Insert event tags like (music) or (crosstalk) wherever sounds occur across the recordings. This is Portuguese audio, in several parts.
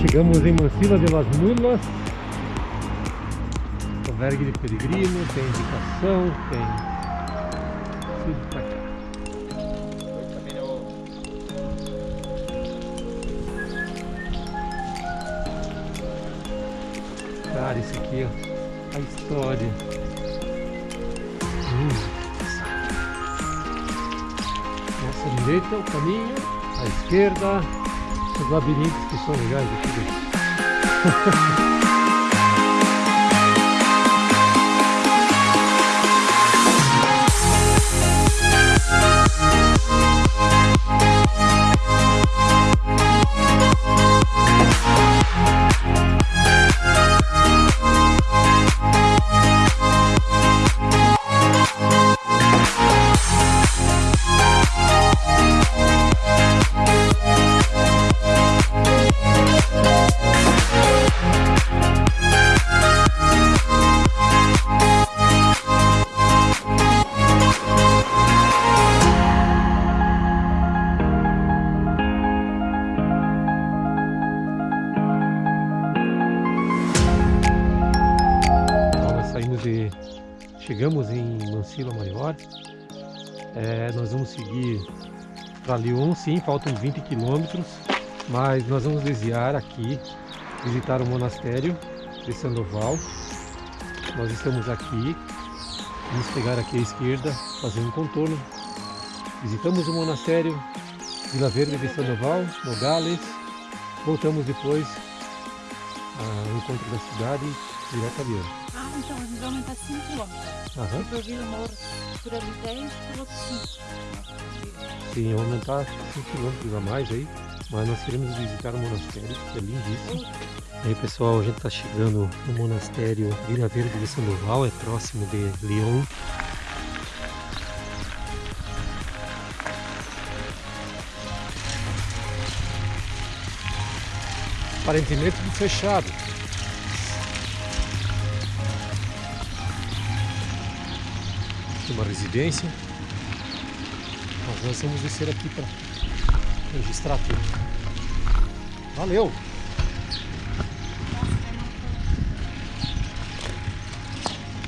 Chegamos em Mansila de las Mulas. Albergue de peregrino, tem indicação, tem tudo pra cá. Cara, esse aqui, ó, a história. Hum. Nossa direita é o caminho, à esquerda os labirintos que são legais aqui. (laughs) chegamos em Mansila Maior. É, nós vamos seguir para Lyon, sim, faltam 20 quilômetros, mas nós vamos desviar aqui, visitar o monastério de Sandoval. Nós estamos aqui, vamos pegar aqui à esquerda, fazer um contorno. Visitamos o monastério Vila Verde de Sandoval, Nogales. Voltamos depois ao encontro da cidade direto a Lyon. Ah, então a gente vai aumentar 5 km. Aham. Depois Vila Moura por ali 10, por outro 5. Sim, aumentar 5 km a mais aí, mas nós queremos visitar o monastério, que é lindíssimo. Aí pessoal, a gente está chegando no monastério Vila Verde de Sandoval, é próximo de Lyon. Aparentemente tudo fechado. Uma residência. Mas nós vamos descer aqui para registrar tudo. Valeu!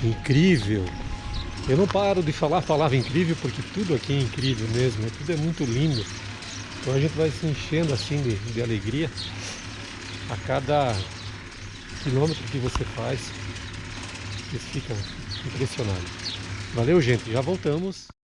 Incrível! Eu não paro de falar a palavra incrível porque tudo aqui é incrível mesmo, né? tudo é muito lindo. Então a gente vai se enchendo assim de, de alegria a cada quilômetro que você faz. Você fica impressionado. Valeu, gente. Já voltamos.